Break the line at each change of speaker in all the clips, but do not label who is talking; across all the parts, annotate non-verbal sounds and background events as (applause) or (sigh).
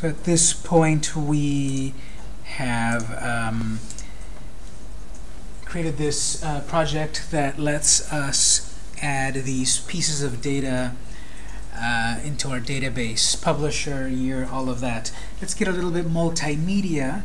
So at this point, we have um, created this uh, project that lets us add these pieces of data uh, into our database, publisher, year, all of that. Let's get a little bit multimedia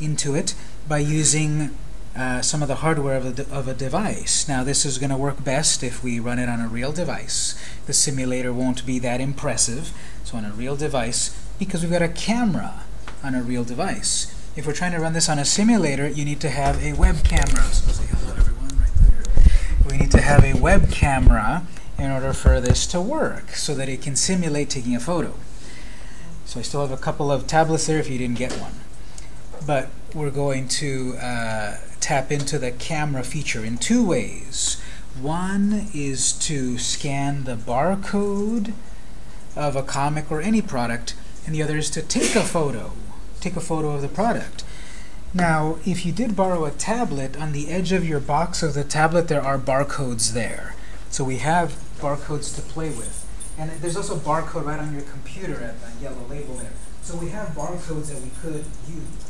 into it by using uh, some of the hardware of a, of a device. Now this is going to work best if we run it on a real device. The simulator won't be that impressive. So on a real device, because we've got a camera on a real device. If we're trying to run this on a simulator, you need to have a web camera. So say. We need to have a web camera in order for this to work so that it can simulate taking a photo. So I still have a couple of tablets there if you didn't get one. But we're going to uh, tap into the camera feature in two ways. One is to scan the barcode of a comic or any product, and the other is to take a photo, take a photo of the product. Now, if you did borrow a tablet, on the edge of your box of the tablet there are barcodes there. So we have barcodes to play with. And there's also a barcode right on your computer at that yellow label there. So we have barcodes that we could use.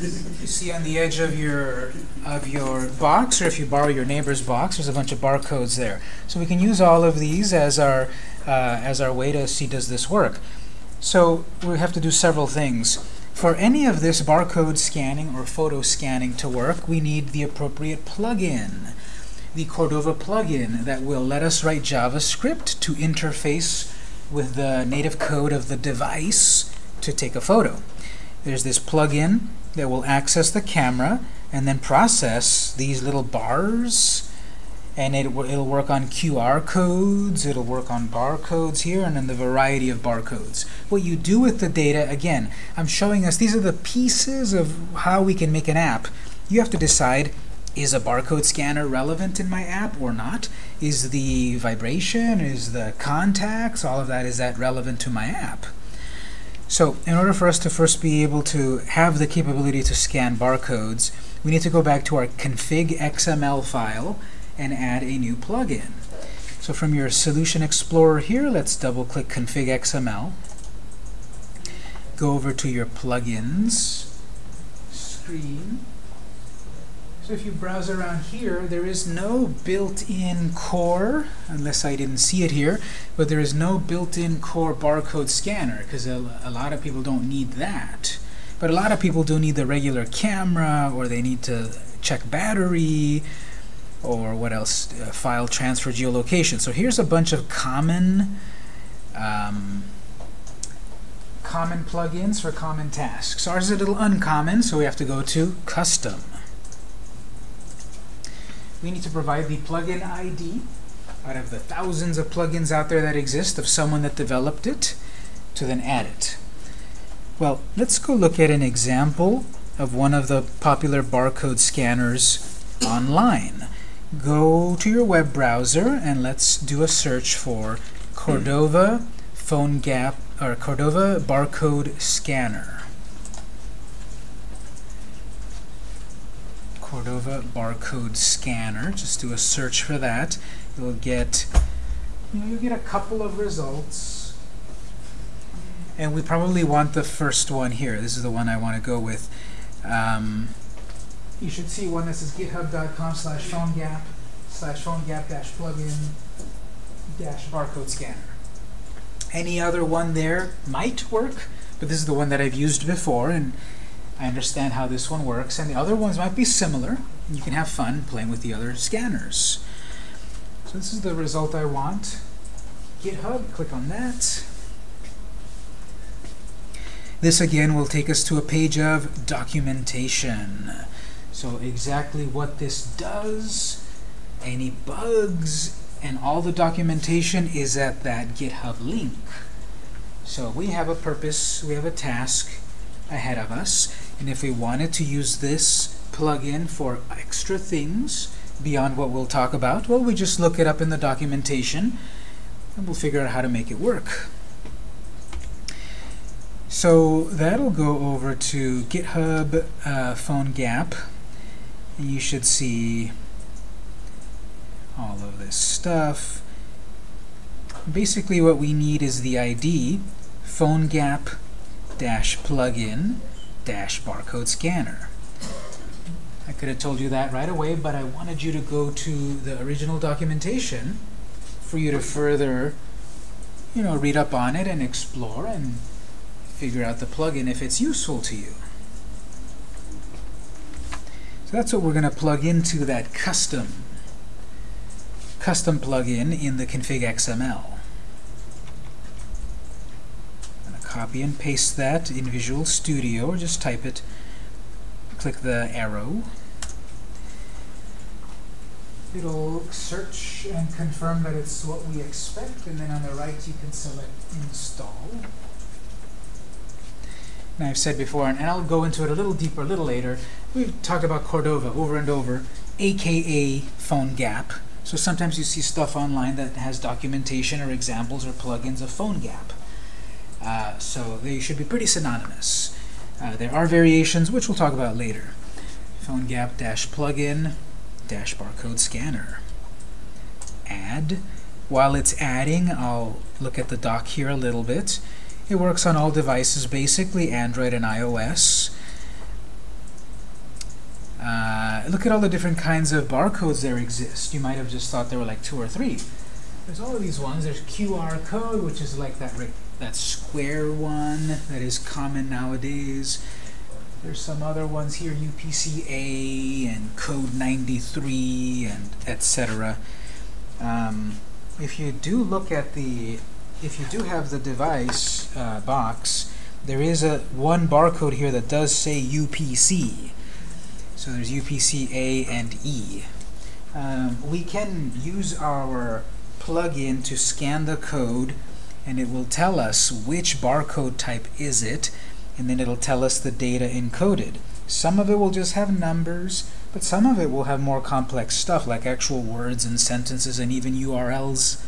You see on the edge of your of your box, or if you borrow your neighbor's box, there's a bunch of barcodes there. So we can use all of these as our uh, as our way to see does this work. So we have to do several things. For any of this barcode scanning or photo scanning to work, we need the appropriate plugin. The Cordova plugin that will let us write JavaScript to interface with the native code of the device to take a photo. There's this plugin that will access the camera and then process these little bars and it, it'll work on QR codes, it'll work on barcodes here, and then the variety of barcodes. What you do with the data, again, I'm showing us, these are the pieces of how we can make an app. You have to decide, is a barcode scanner relevant in my app or not? Is the vibration, is the contacts, all of that, is that relevant to my app? So in order for us to first be able to have the capability to scan barcodes, we need to go back to our config XML file and add a new plugin. So from your Solution Explorer here, let's double-click config XML. Go over to your plugins screen. So if you browse around here, there is no built-in core, unless I didn't see it here, but there is no built-in core barcode scanner, because a, a lot of people don't need that. But a lot of people do need the regular camera, or they need to check battery, or what else? Uh, file transfer geolocation. So here's a bunch of common um, common plugins for common tasks. Ours is a little uncommon, so we have to go to custom. We need to provide the plugin ID out of the thousands of plugins out there that exist of someone that developed it to then add it. Well, let's go look at an example of one of the popular barcode scanners online go to your web browser and let's do a search for Cordova phone gap or Cordova barcode scanner. Cordova barcode scanner. Just do a search for that. You'll get you know, you'll get a couple of results. And we probably want the first one here. This is the one I want to go with. Um, you should see one that says github.com slash phonegap slash phonegap dash plugin dash barcode scanner. Any other one there might work, but this is the one that I've used before, and I understand how this one works. And the other ones might be similar. You can have fun playing with the other scanners. So this is the result I want. GitHub, click on that. This again will take us to a page of documentation. So exactly what this does, any bugs, and all the documentation is at that GitHub link. So we have a purpose, we have a task ahead of us, and if we wanted to use this plugin for extra things beyond what we'll talk about, well, we just look it up in the documentation, and we'll figure out how to make it work. So that'll go over to GitHub uh, PhoneGap. And you should see all of this stuff. Basically what we need is the ID PhoneGap dash plugin dash barcode scanner. I could have told you that right away, but I wanted you to go to the original documentation for you to further, you know, read up on it and explore and figure out the plugin if it's useful to you. So that's what we're going to plug into that custom custom plugin in the config XML. I'm going to copy and paste that in Visual Studio, or just type it, click the arrow. It'll search and confirm that it's what we expect, and then on the right you can select Install. And I've said before, and I'll go into it a little deeper a little later, we've talked about Cordova over and over, aka PhoneGap. So sometimes you see stuff online that has documentation or examples or plugins of PhoneGap. Uh, so they should be pretty synonymous. Uh, there are variations, which we'll talk about later. PhoneGap-plugin dash barcode scanner. Add. While it's adding, I'll look at the doc here a little bit. It works on all devices, basically Android and iOS. Uh, look at all the different kinds of barcodes there exist. You might have just thought there were like two or three. There's all of these ones. There's QR code, which is like that, that square one that is common nowadays. There's some other ones here, UPC-A and code 93 and etc. Um, if you do look at the if you do have the device uh, box, there is a one barcode here that does say UPC. So there's UPC A and E. Um, we can use our plugin to scan the code and it will tell us which barcode type is it and then it'll tell us the data encoded. Some of it will just have numbers, but some of it will have more complex stuff like actual words and sentences and even URLs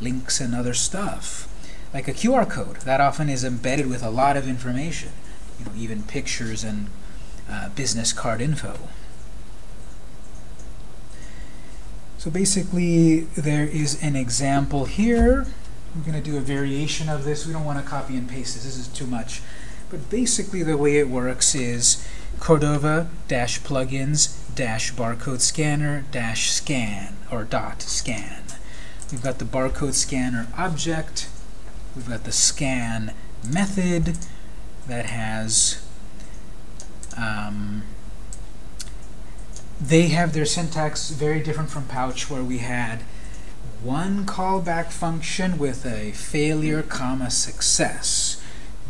links and other stuff. Like a QR code, that often is embedded with a lot of information, you know, even pictures and uh, business card info. So basically, there is an example here. We're going to do a variation of this. We don't want to copy and paste this. This is too much. But basically, the way it works is Cordova-plugins-barcode scanner dash scan or dot scan. We've got the barcode scanner object. We've got the scan method that has um, they have their syntax very different from Pouch, where we had one callback function with a failure, comma, success.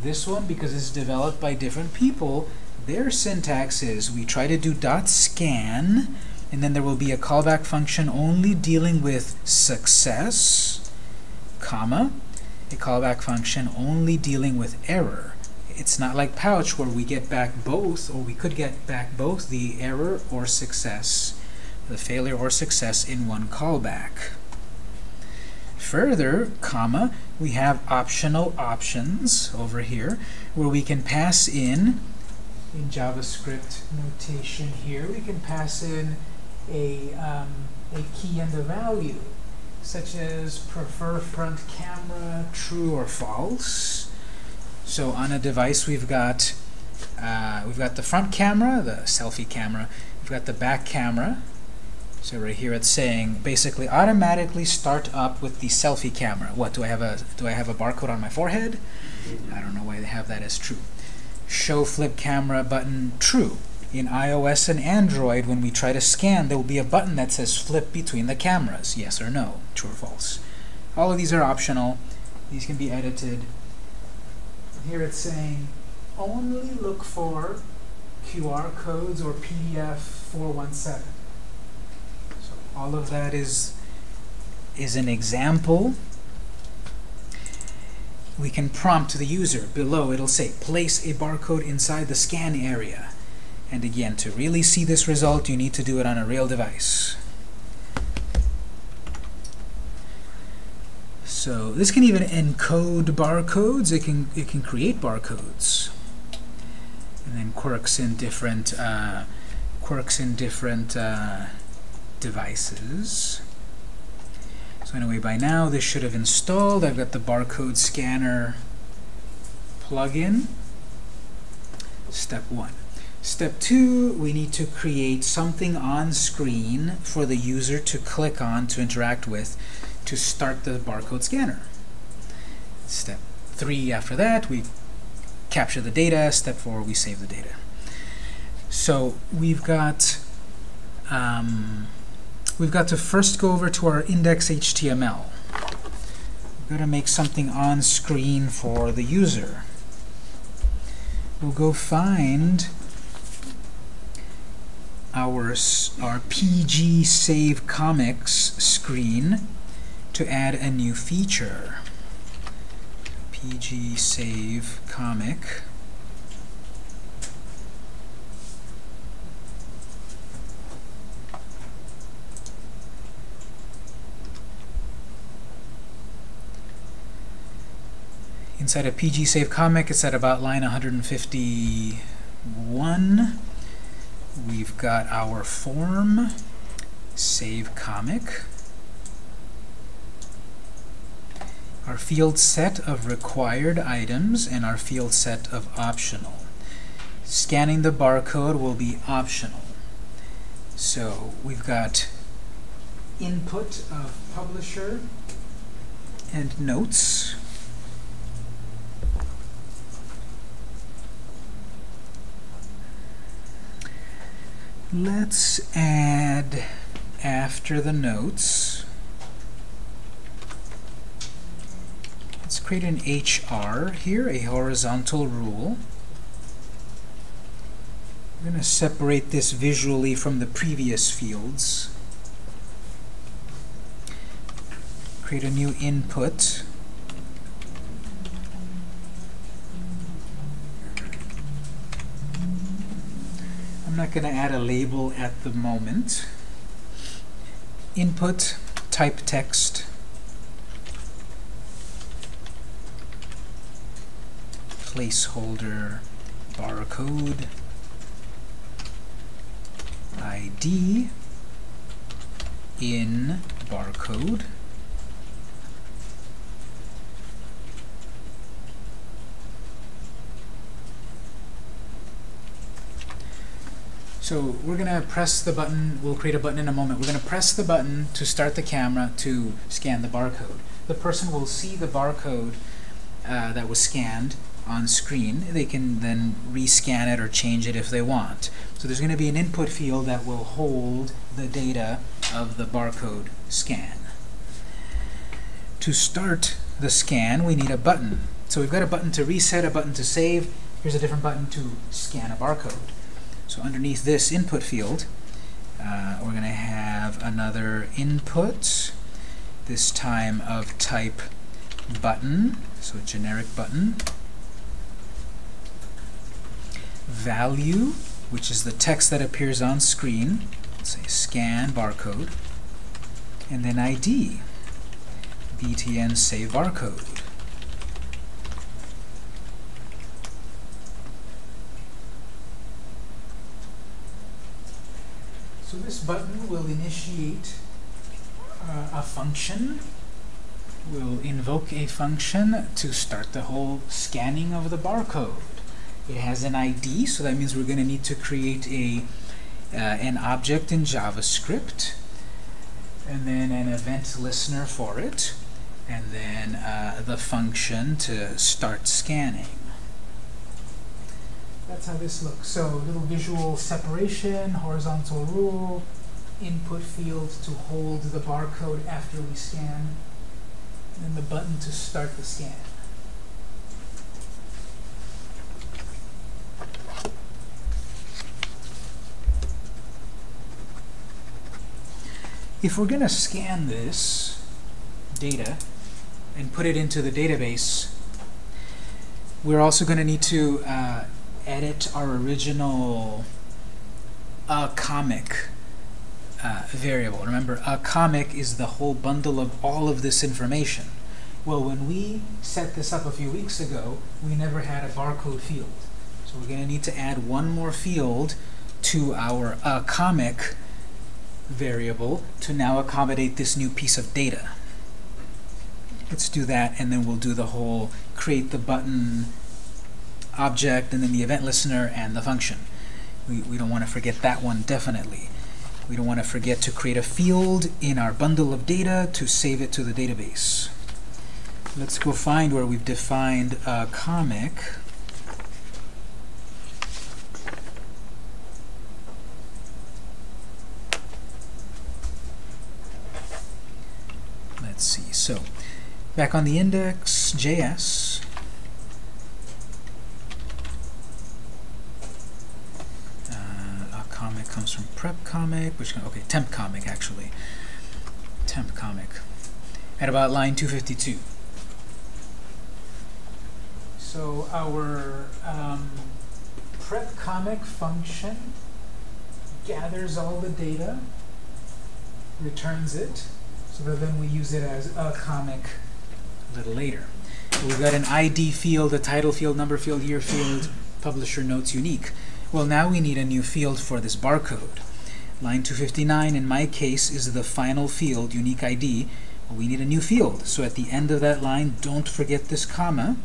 This one, because it's developed by different people, their syntax is we try to do dot scan, and then there will be a callback function only dealing with success, comma, a callback function only dealing with error. It's not like Pouch where we get back both, or we could get back both the error or success, the failure or success in one callback. Further, comma, we have optional options over here where we can pass in, in JavaScript notation here, we can pass in a, um, a key and a value, such as prefer front camera true or false. So on a device we've got uh, we've got the front camera, the selfie camera, we've got the back camera. So right here it's saying basically automatically start up with the selfie camera. What do I have a do I have a barcode on my forehead? I don't know why they have that as true. Show flip camera button true in iOS and Android, when we try to scan, there will be a button that says flip between the cameras, yes or no, true or false. All of these are optional. These can be edited. Here it's saying only look for QR codes or PDF 417. All of that is, is an example. We can prompt the user. Below it'll say place a barcode inside the scan area. And again, to really see this result, you need to do it on a real device. So this can even encode barcodes. It can it can create barcodes, and then quirks in different uh, quirks in different uh, devices. So anyway, by now this should have installed. I've got the barcode scanner plugin. Step one. Step two, we need to create something on screen for the user to click on to interact with to start the barcode scanner. Step three, after that, we capture the data. Step four, we save the data. So we've got um, we've got to first go over to our index.html. We've got to make something on screen for the user. We'll go find our, our PG Save Comics screen to add a new feature. PG Save Comic. Inside a PG Save comic, it's at about line 151. We've got our form, save comic, our field set of required items, and our field set of optional. Scanning the barcode will be optional. So we've got input of publisher and notes. Let's add after the notes. Let's create an HR here, a horizontal rule. I'm going to separate this visually from the previous fields. Create a new input. Not going to add a label at the moment. Input, type text. Placeholder, barcode, ID, in barcode. So we're going to press the button, we'll create a button in a moment. We're going to press the button to start the camera to scan the barcode. The person will see the barcode uh, that was scanned on screen. They can then rescan it or change it if they want. So there's going to be an input field that will hold the data of the barcode scan. To start the scan, we need a button. So we've got a button to reset, a button to save. Here's a different button to scan a barcode. So underneath this input field, uh, we're going to have another input, this time of type button, so generic button. Value, which is the text that appears on screen, let's say scan barcode, and then ID, btn save barcode. So this button will initiate uh, a function, will invoke a function to start the whole scanning of the barcode. It has an ID, so that means we're going to need to create a uh, an object in JavaScript, and then an event listener for it, and then uh, the function to start scanning. That's how this looks. So little visual separation, horizontal rule, input field to hold the barcode after we scan, and the button to start the scan. If we're going to scan this data and put it into the database, we're also going to need to uh, edit our original a comic uh, variable. Remember, a comic is the whole bundle of all of this information. Well, when we set this up a few weeks ago, we never had a barcode field. So we're going to need to add one more field to our uh, comic variable to now accommodate this new piece of data. Let's do that, and then we'll do the whole create the button object, and then the event listener, and the function. We, we don't want to forget that one, definitely. We don't want to forget to create a field in our bundle of data to save it to the database. Let's go find where we've defined a comic. Let's see. So, back on the index.js, uh, a comic comes from prep comic, which okay, temp comic actually, temp comic, at about line 252. So our um, prep comic function gathers all the data, returns it, so that then we use it as a comic a little later. We've got an ID field, a title field, number field, year field, publisher notes unique. Well, now we need a new field for this barcode. Line 259, in my case, is the final field, unique ID. We need a new field. So at the end of that line, don't forget this comma,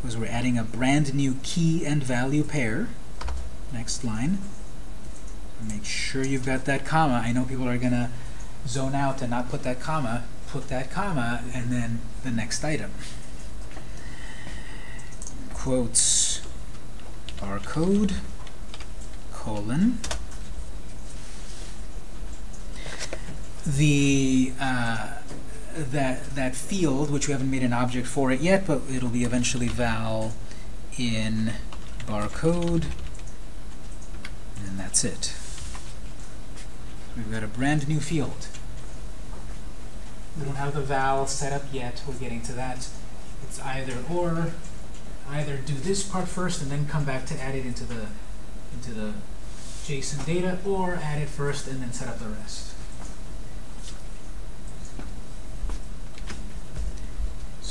because we're adding a brand new key and value pair. Next line. Make sure you've got that comma. I know people are going to zone out and not put that comma. Put that comma, and then the next item. Quotes barcode colon the uh, that that field, which we haven't made an object for it yet, but it'll be eventually val in barcode, and that's it. We've got a brand new field. We don't have the val set up yet. We're getting to that. It's either or. Either do this part first and then come back to add it into the into the JSON data, or add it first and then set up the rest.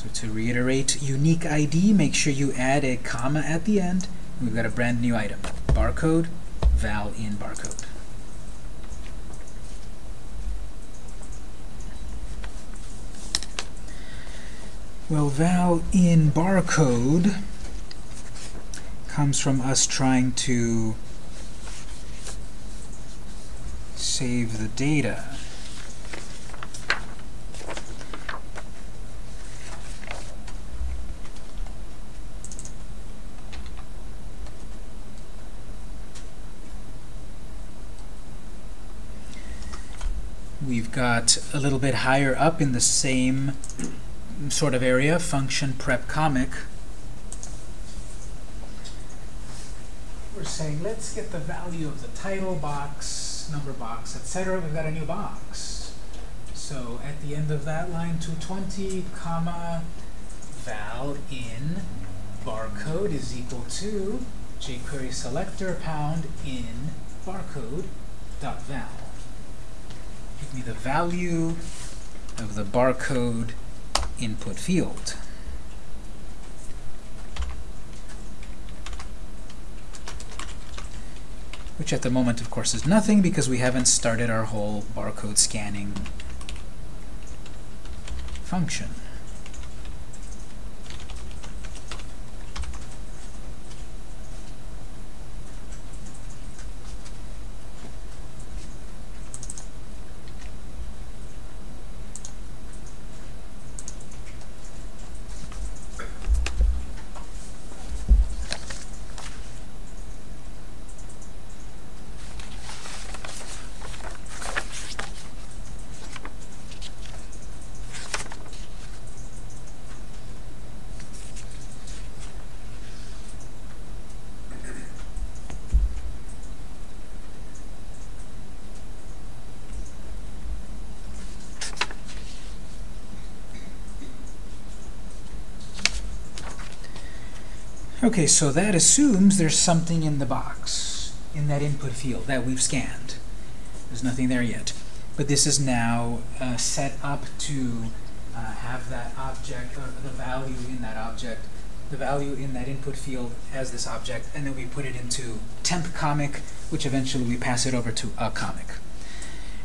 So to reiterate, unique ID, make sure you add a comma at the end. We've got a brand new item. Barcode, val in barcode. Well, val in barcode comes from us trying to save the data. We've got a little bit higher up in the same sort of area, function prep comic. We're saying let's get the value of the title box, number box, etc. We've got a new box. So at the end of that line, 220, comma, val in barcode is equal to jQuery selector pound in barcode dot val. Give me the value of the barcode input field. Which at the moment, of course, is nothing because we haven't started our whole barcode scanning function. Okay, so that assumes there's something in the box, in that input field that we've scanned. There's nothing there yet. But this is now uh, set up to uh, have that object, or the value in that object, the value in that input field as this object, and then we put it into temp comic, which eventually we pass it over to a comic.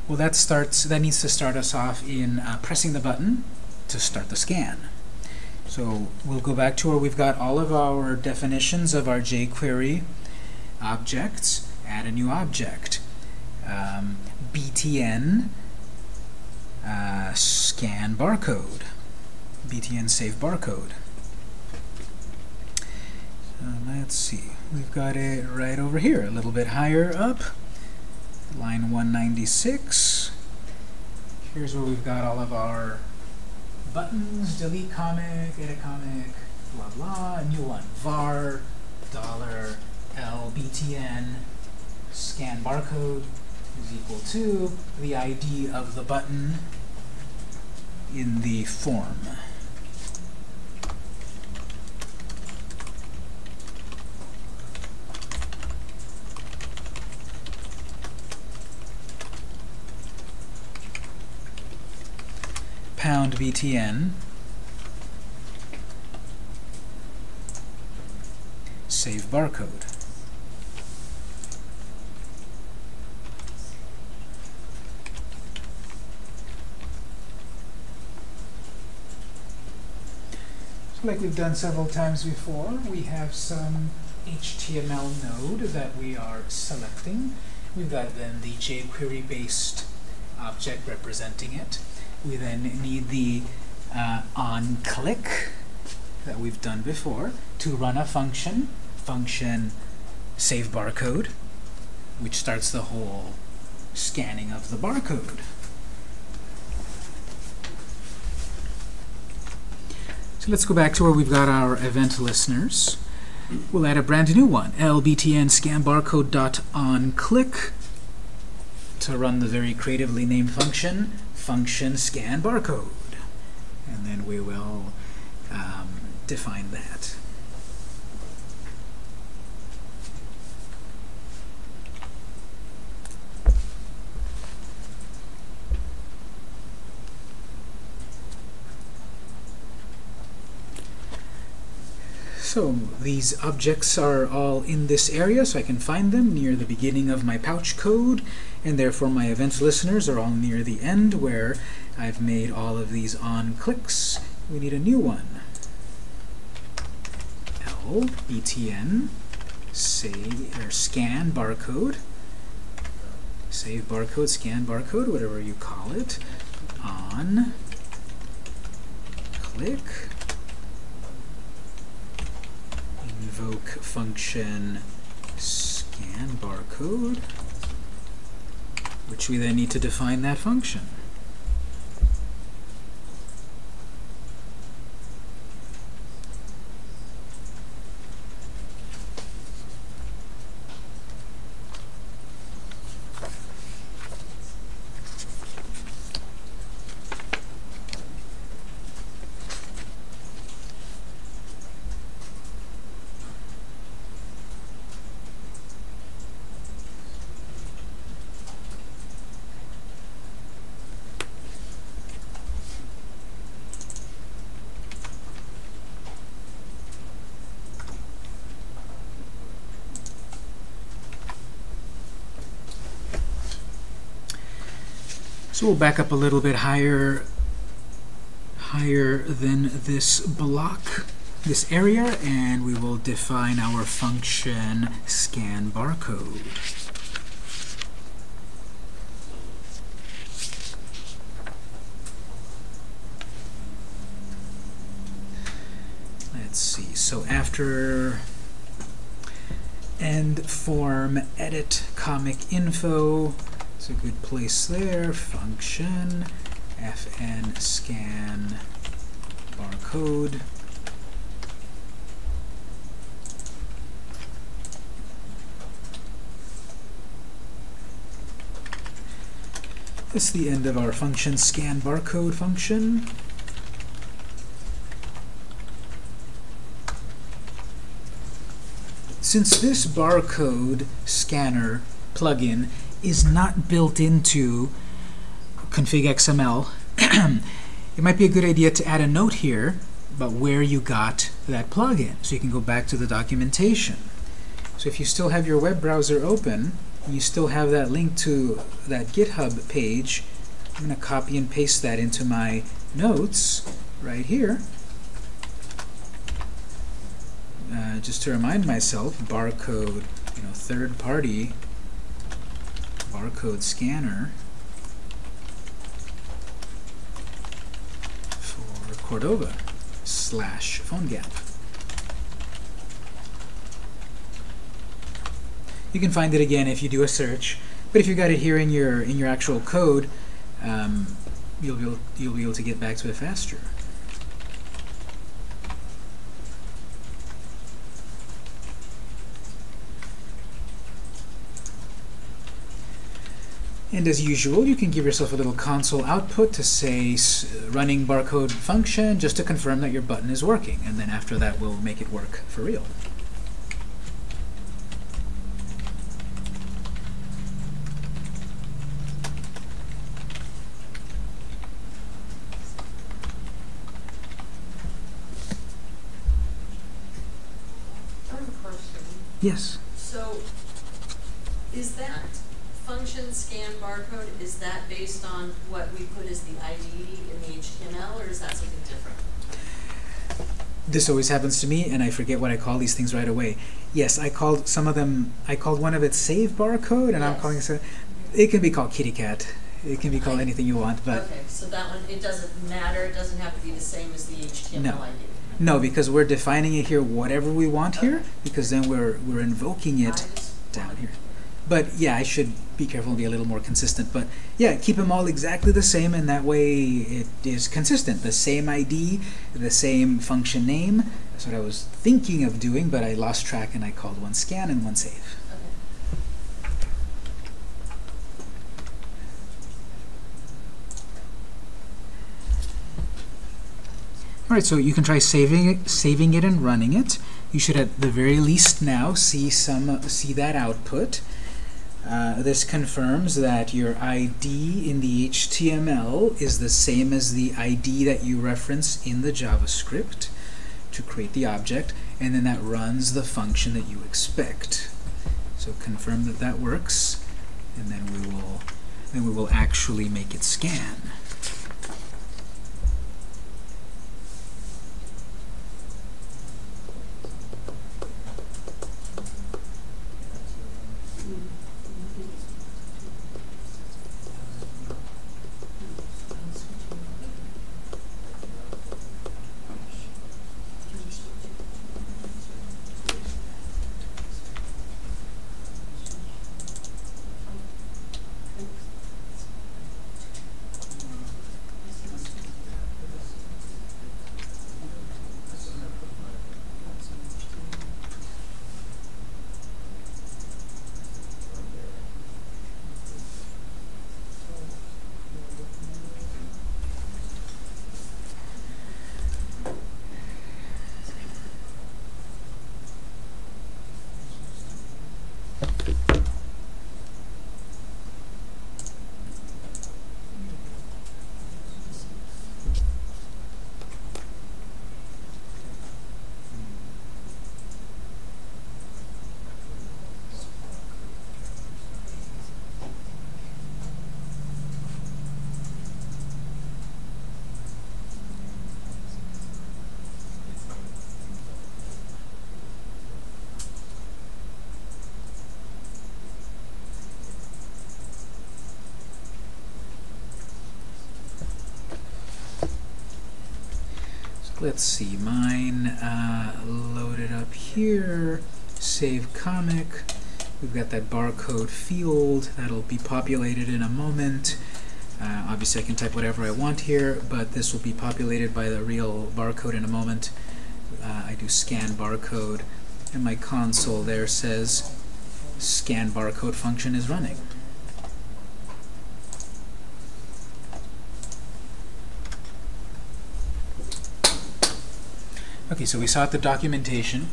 Well, that starts. That needs to start us off in uh, pressing the button to start the scan. So we'll go back to where we've got all of our definitions of our jQuery objects. Add a new object. Um, btn uh, scan barcode. btn save barcode. So let's see. We've got it right over here, a little bit higher up. Line 196. Here's where we've got all of our buttons, mm. delete comic, edit comic, blah blah, a new one, var, dollar, L, btn, scan barcode is equal to the ID of the button in the form. Pound btn save barcode. So like we've done several times before, we have some HTML node that we are selecting. We've got then the jQuery-based object representing it. We then need the uh, on-click that we've done before to run a function, function save barcode, which starts the whole scanning of the barcode. So let's go back to where we've got our event listeners. We'll add a brand new one, lbtn scan barcode dot on click to run the very creatively named function function scan barcode. And then we will um, define that. So these objects are all in this area, so I can find them near the beginning of my pouch code, and therefore my events listeners are all near the end where I've made all of these on clicks. We need a new one. L, btn, save, or scan barcode, save barcode, scan barcode, whatever you call it, on click, invoke function scan barcode, which we then need to define that function. So we'll back up a little bit higher, higher than this block, this area, and we will define our function scan barcode. Let's see. So after end form edit comic info it's a good place there. Function fn scan barcode. This is the end of our function scan barcode function. Since this barcode scanner plugin is not built into config XML. (clears throat) it might be a good idea to add a note here about where you got that plugin. So you can go back to the documentation. So if you still have your web browser open, you still have that link to that GitHub page, I'm going to copy and paste that into my notes right here. Uh, just to remind myself, barcode, you know, third-party barcode scanner for Cordova slash PhoneGap. You can find it again if you do a search, but if you got it here in your in your actual code, um, you'll be able, you'll be able to get back to it faster. And as usual, you can give yourself a little console output to say uh, running barcode function just to confirm that your button is working. And then after that, we'll make it work for real.
I have a question.
Yes.
So, is that scan barcode, is that based on what we put as the ID in the HTML, or is that something different?
This always happens to me, and I forget what I call these things right away. Yes, I called some of them, I called one of it save barcode, and I'm calling it, it can be called kitty cat. It can be called anything you want, but
Okay, so that one, it doesn't matter, it doesn't have to be the same as the HTML
No.
ID?
no, because we're defining it here whatever we want here, because then we're, we're invoking it down here. But yeah, I should be careful and be a little more consistent. But yeah, keep them all exactly the same, and that way it is consistent. The same ID, the same function name. That's what I was thinking of doing, but I lost track and I called one scan and one save.
Okay.
All right, so you can try saving it, saving it and running it. You should at the very least now see some see that output. Uh, this confirms that your ID in the HTML is the same as the ID that you reference in the JavaScript to create the object, and then that runs the function that you expect. So confirm that that works, and then we will then we will actually make it scan. Let's see, mine uh, loaded up here, save comic. We've got that barcode field that'll be populated in a moment. Uh, obviously, I can type whatever I want here, but this will be populated by the real barcode in a moment. Uh, I do scan barcode, and my console there says scan barcode function is running. Okay, so we saw the documentation.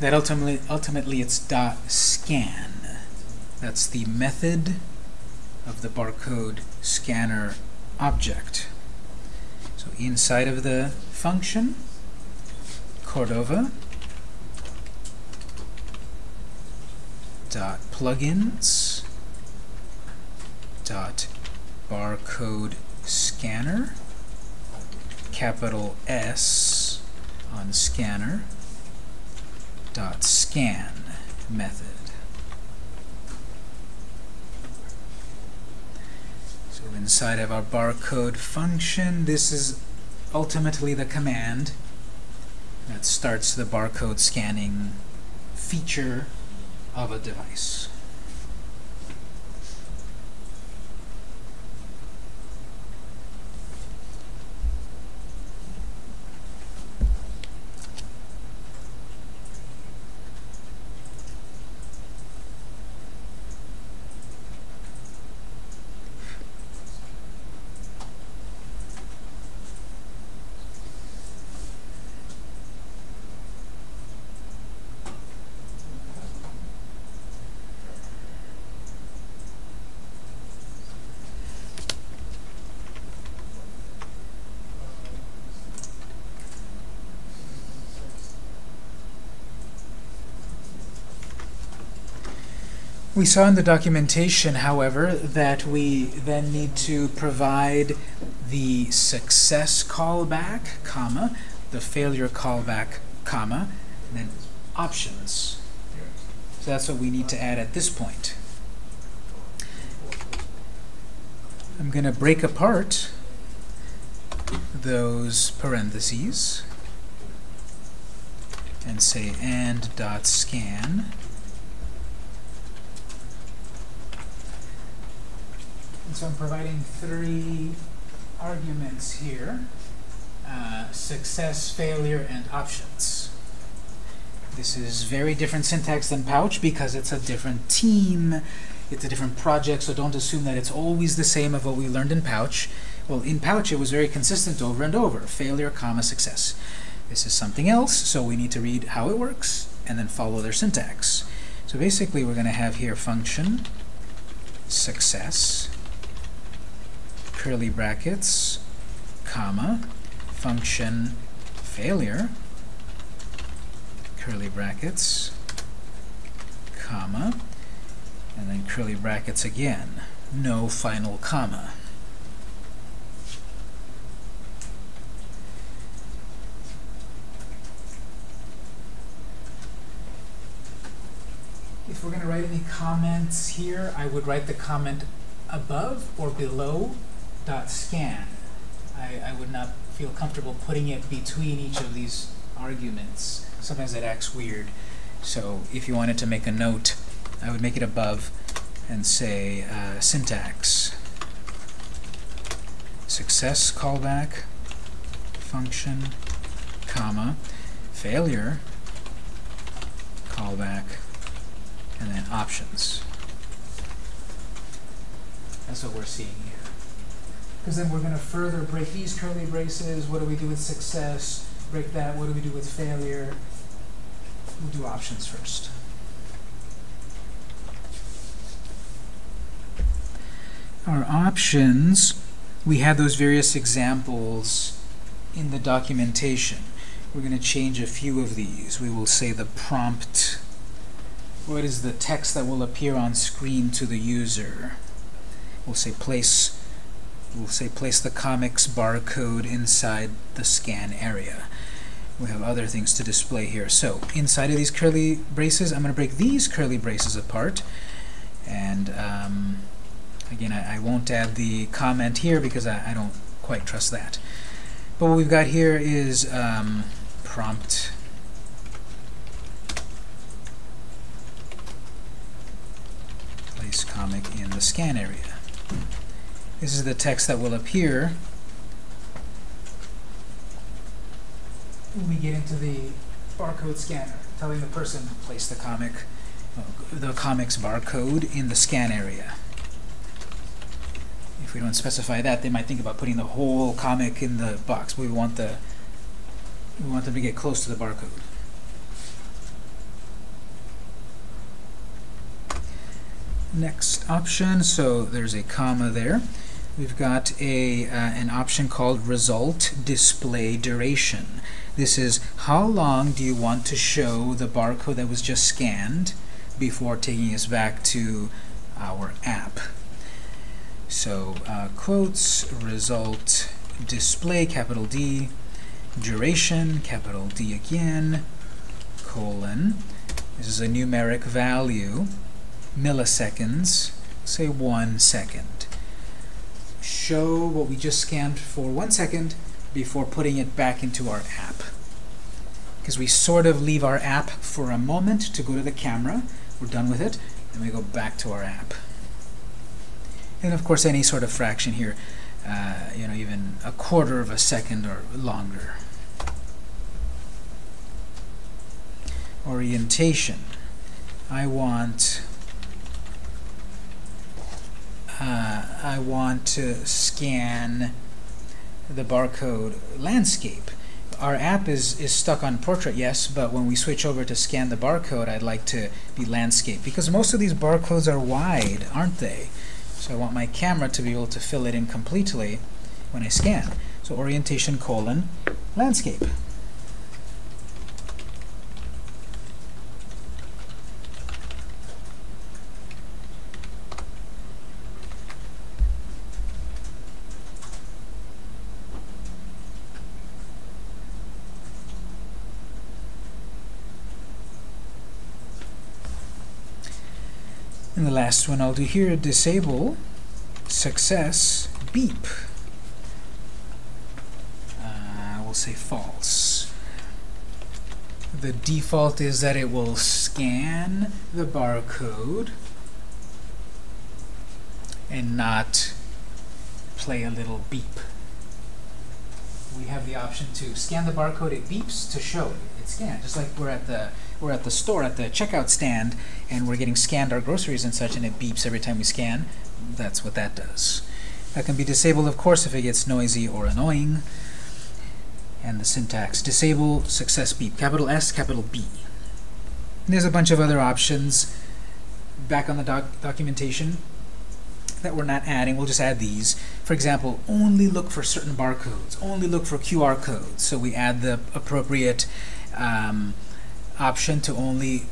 That ultimately, ultimately it's dot scan. That's the method of the barcode scanner object. So inside of the function, Cordova dot plugins dot barcode scanner capital S on scanner dot scan method. So inside of our barcode function, this is ultimately the command that starts the barcode scanning feature of a device. We saw in the documentation, however, that we then need to provide the success callback, comma, the failure callback, comma, and then options. So that's what we need to add at this point. I'm going to break apart those parentheses and say and dot scan so I'm providing three arguments here, uh, success, failure, and options. This is very different syntax than Pouch because it's a different team, it's a different project, so don't assume that it's always the same of what we learned in Pouch. Well, in Pouch it was very consistent over and over, failure, comma, success. This is something else, so we need to read how it works and then follow their syntax. So basically we're going to have here function success curly brackets, comma, function failure, curly brackets, comma, and then curly brackets again, no final comma. If we're going to write any comments here, I would write the comment above or below dot scan. I, I would not feel comfortable putting it between each of these arguments. Sometimes that acts weird. So if you wanted to make a note, I would make it above and say uh, syntax. Success callback, function, comma, failure, callback, and then options. That's what we're seeing because then we're going to further break these curly braces. What do we do with success? Break that. What do we do with failure? We'll do options first. Our options, we have those various examples in the documentation. We're going to change a few of these. We will say the prompt. What is the text that will appear on screen to the user? We'll say place we'll say place the comics barcode inside the scan area. We have other things to display here. So inside of these curly braces, I'm going to break these curly braces apart. And um, again, I, I, won't add the comment here because I, I, don't quite trust that. But what we've got here is um, prompt place comic in the scan area. This is the text that will appear when we get into the barcode scanner, telling the person to place the comic, the comic's barcode in the scan area. If we don't specify that, they might think about putting the whole comic in the box. We want the we want them to get close to the barcode. Next option, so there's a comma there. We've got a uh, an option called result display duration. This is how long do you want to show the barcode that was just scanned before taking us back to our app. So uh, quotes, result, display, capital D, duration, capital D again, colon. This is a numeric value, milliseconds, say one second. Show what we just scanned for one second before putting it back into our app. Because we sort of leave our app for a moment to go to the camera. We're done with it, and we go back to our app. And of course, any sort of fraction here, uh, you know, even a quarter of a second or longer. Orientation. I want uh, I want to scan the barcode landscape. Our app is, is stuck on portrait, yes, but when we switch over to scan the barcode, I'd like to be landscape. Because most of these barcodes are wide, aren't they? So I want my camera to be able to fill it in completely when I scan. So orientation colon landscape. And the last one I'll do here, disable success beep. Uh, we'll say false. The default is that it will scan the barcode and not play a little beep. We have the option to scan the barcode, it beeps to show it. It's scanned, just like we're at the we're at the store at the checkout stand and we're getting scanned our groceries and such and it beeps every time we scan. That's what that does. That can be disabled, of course, if it gets noisy or annoying. And the syntax, disable success beep, capital S, capital B. And there's a bunch of other options back on the doc documentation that we're not adding. We'll just add these. For example, only look for certain barcodes, only look for QR codes. So we add the appropriate um, option to only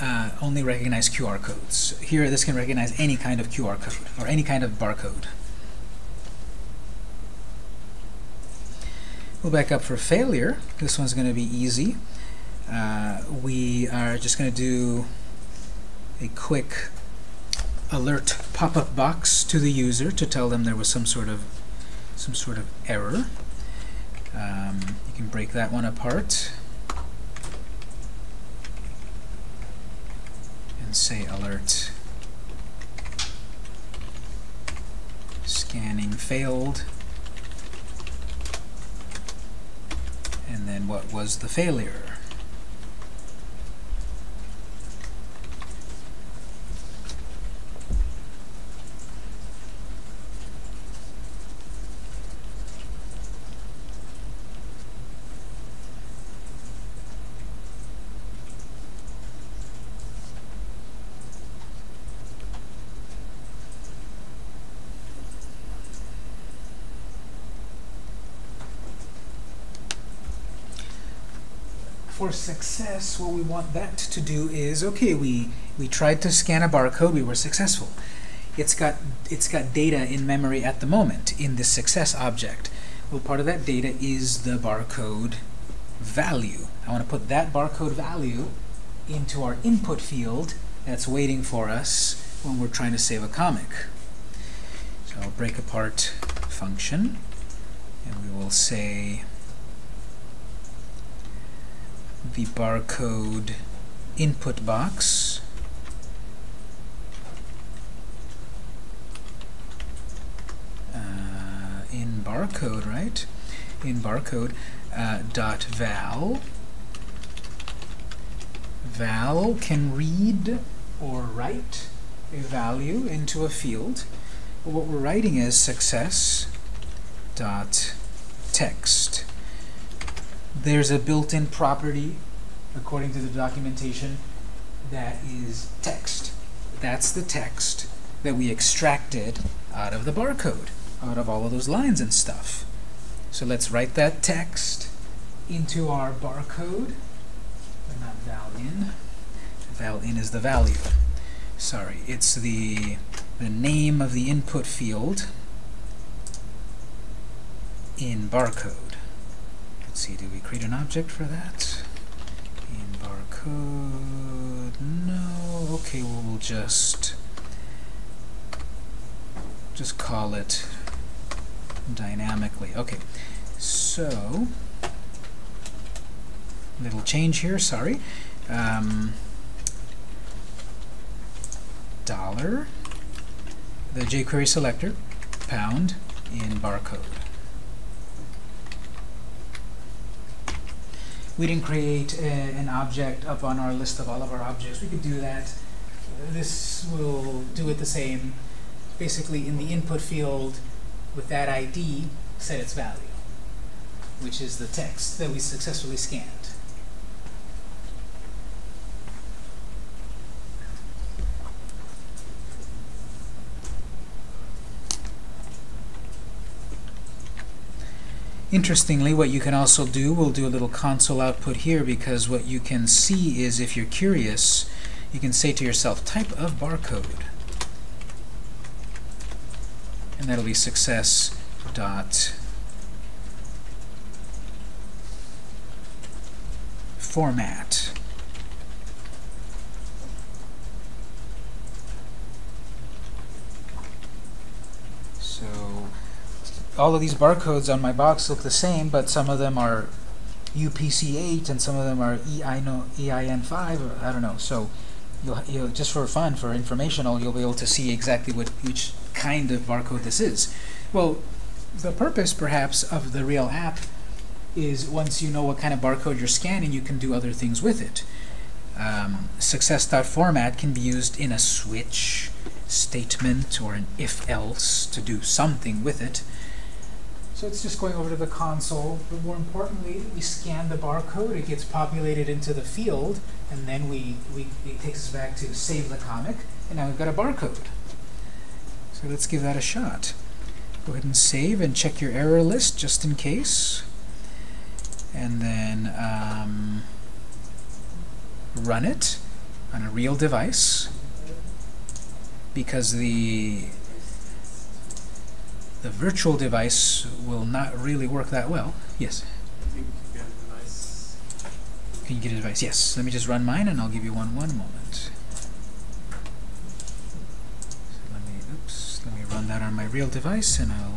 uh, only recognize QR codes. Here, this can recognize any kind of QR code or any kind of barcode. We'll back up for failure. This one's going to be easy. Uh, we are just going to do a quick alert pop-up box to the user to tell them there was some sort of some sort of error. Um, you can break that one apart. Say alert. Scanning failed. And then what was the failure success, what we want that to do is, okay, we, we tried to scan a barcode, we were successful. It's got, it's got data in memory at the moment in the success object. Well, part of that data is the barcode value. I want to put that barcode value into our input field that's waiting for us when we're trying to save a comic. So I'll break apart function, and we will say the barcode input box uh, in barcode, right? In barcode uh, dot val val can read or write a value into a field. What we're writing is success dot text there's a built-in property, according to the documentation, that is text. That's the text that we extracted out of the barcode. out of all of those lines and stuff. So let's write that text into our barcode. But not val in. Val in is the value. Sorry, it's the the name of the input field in barcode. Let's see, do we create an object for that? In barcode, no. Okay, well, we'll just just call it dynamically. Okay, so little change here. Sorry. Um, dollar the jQuery selector pound in barcode. We didn't create a, an object up on our list of all of our objects. We could do that. This will do it the same. Basically, in the input field with that ID, set its value, which is the text that we successfully scanned. Interestingly, what you can also do, we'll do a little console output here because what you can see is if you're curious, you can say to yourself, type of barcode. And that'll be success dot format. So all of these barcodes on my box look the same, but some of them are UPC8 and some of them are EIN5, I don't know. So you'll, you'll, just for fun, for informational, you'll be able to see exactly what which kind of barcode this is. Well, the purpose, perhaps, of the real app is once you know what kind of barcode you're scanning, you can do other things with it. Um, success.format can be used in a switch statement or an if-else to do something with it. So it's just going over to the console, but more importantly, we scan the barcode, it gets populated into the field, and then we, we it takes us back to save the comic, and now we've got a barcode. So let's give that a shot. Go ahead and save and check your error list just in case. And then um, run it on a real device because the the virtual device will not really work that well. Yes? Can you get a device? Yes. Let me just run mine and I'll give you one one moment. So let me oops, let me run that on my real device and I'll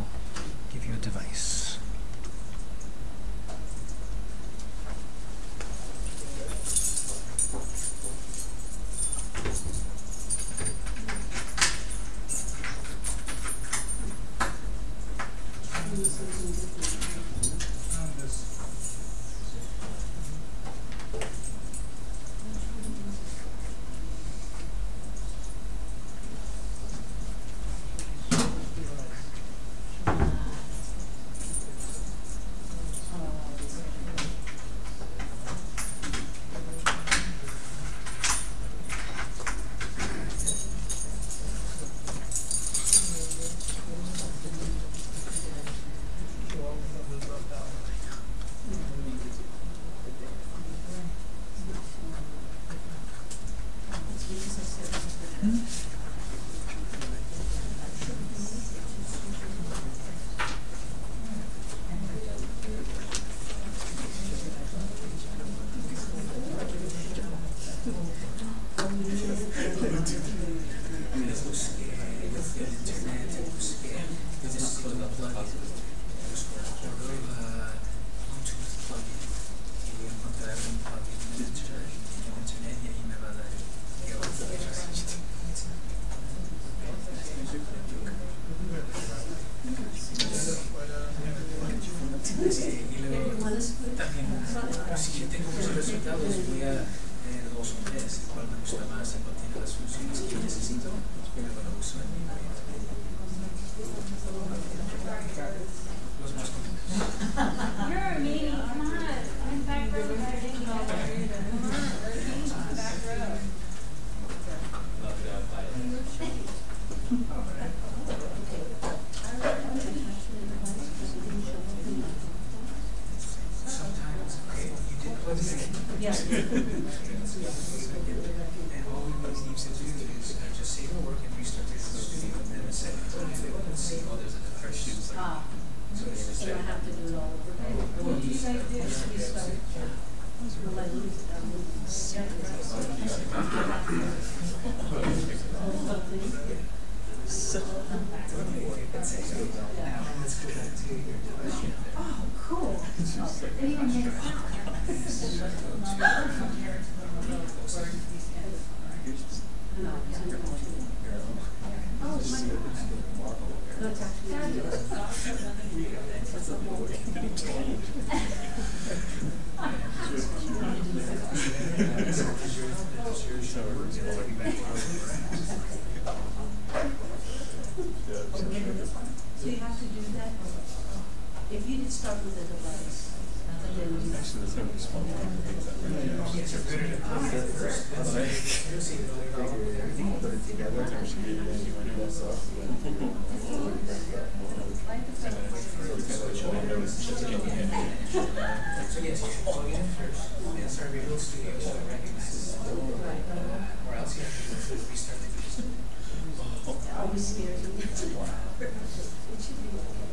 So
you have to do that? If you did start with a device, you.
So yes, you should plug it in first, and start Visual Studio so it recognizes it. Or else you have to restart the Visual Studio.
Always scares me. It should be okay.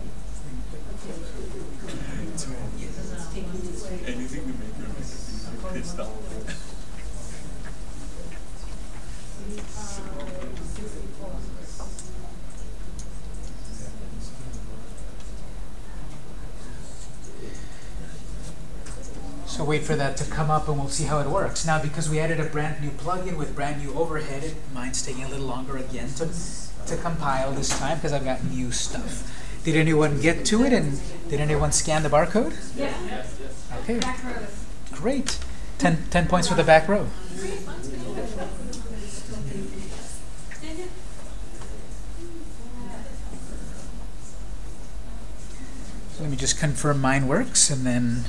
It's taking me straight.
Anything to make her make her pissed off.
So wait for that to come up and we'll see how it works. Now, because we added a brand new plugin with brand new overhead, it, mine's taking a little longer again to, to compile this time because I've got new stuff. Did anyone get to it and did anyone scan the barcode?
Yeah.
Okay,
Back row.
great. Ten, 10 points for the back row. So let me just confirm mine works and then,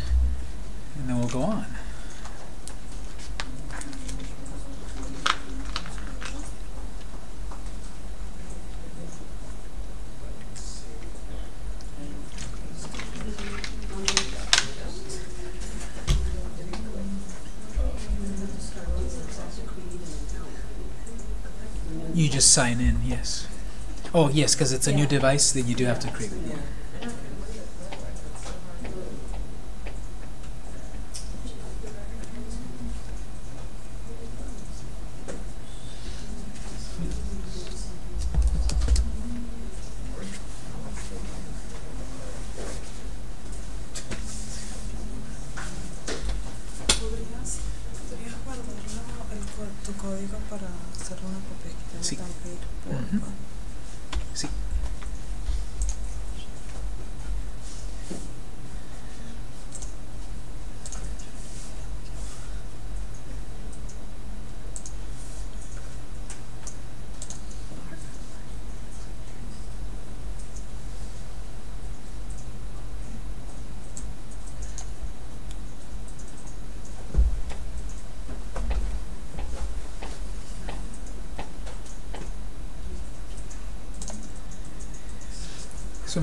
and then we'll go on. You just sign in, yes. Oh, yes, because it's a new device, that you do have to create. Yeah.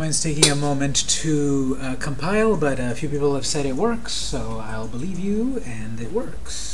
Mine's taking a moment to uh, compile, but a few people have said it works, so I'll believe you, and it works.